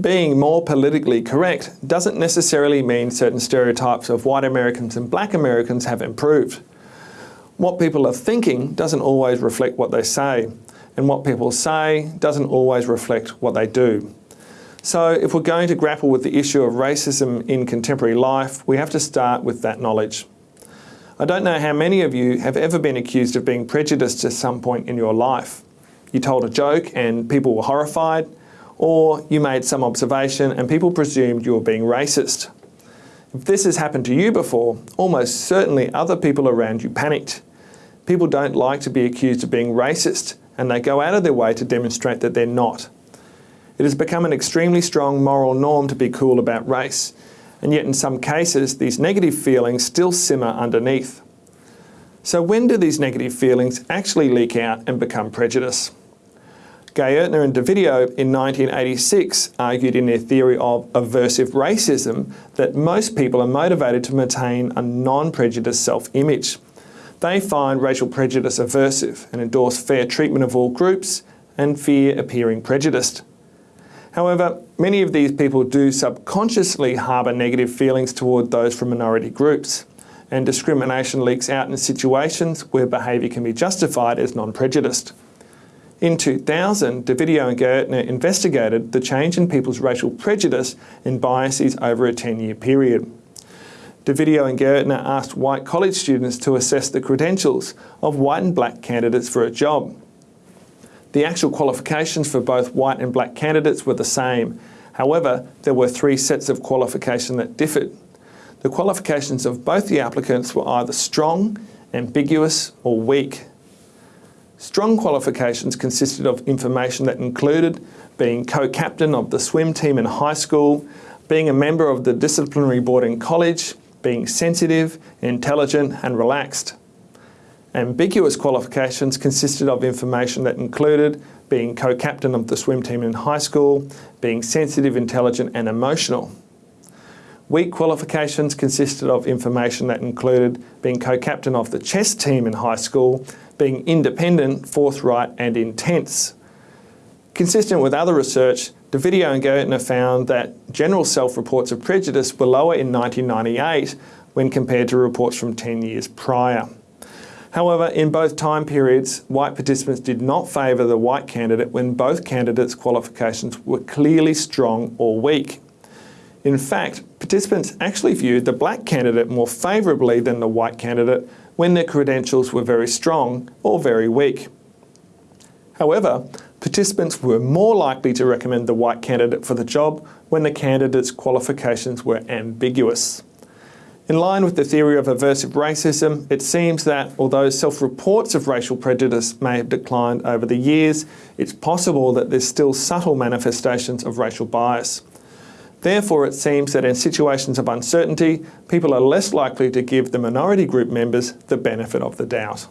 being more politically correct doesn't necessarily mean certain stereotypes of white Americans and black Americans have improved. What people are thinking doesn't always reflect what they say, and what people say doesn't always reflect what they do. So if we're going to grapple with the issue of racism in contemporary life, we have to start with that knowledge. I don't know how many of you have ever been accused of being prejudiced at some point in your life. You told a joke and people were horrified, or you made some observation and people presumed you were being racist. If this has happened to you before, almost certainly other people around you panicked. People don't like to be accused of being racist and they go out of their way to demonstrate that they're not. It has become an extremely strong moral norm to be cool about race, and yet in some cases these negative feelings still simmer underneath. So when do these negative feelings actually leak out and become prejudice? Gaertner and Dovidio in 1986 argued in their theory of aversive racism that most people are motivated to maintain a non-prejudiced self-image. They find racial prejudice aversive and endorse fair treatment of all groups and fear appearing prejudiced. However, many of these people do subconsciously harbour negative feelings toward those from minority groups, and discrimination leaks out in situations where behaviour can be justified as non-prejudiced. In 2000, Dovidio and Gaertner investigated the change in people's racial prejudice and biases over a 10-year period. Dovidio and Gaertner asked white college students to assess the credentials of white and black candidates for a job. The actual qualifications for both white and black candidates were the same. However, there were three sets of qualification that differed. The qualifications of both the applicants were either strong, ambiguous or weak. Strong qualifications consisted of information that included being co-captain of the swim team in high school, being a member of the disciplinary board in college, being sensitive, intelligent and relaxed. Ambiguous qualifications consisted of information that included being co-captain of the swim team in high school, being sensitive, intelligent and emotional. Weak qualifications consisted of information that included being co-captain of the chess team in high school, being independent, forthright and intense. Consistent with other research, Dovidio and Gaertner found that general self-reports of prejudice were lower in 1998 when compared to reports from 10 years prior. However, in both time periods, white participants did not favour the white candidate when both candidates' qualifications were clearly strong or weak. In fact, participants actually viewed the black candidate more favourably than the white candidate when their credentials were very strong or very weak. However, participants were more likely to recommend the white candidate for the job when the candidate's qualifications were ambiguous. In line with the theory of aversive racism, it seems that although self-reports of racial prejudice may have declined over the years, it's possible that there's still subtle manifestations of racial bias. Therefore, it seems that in situations of uncertainty, people are less likely to give the minority group members the benefit of the doubt.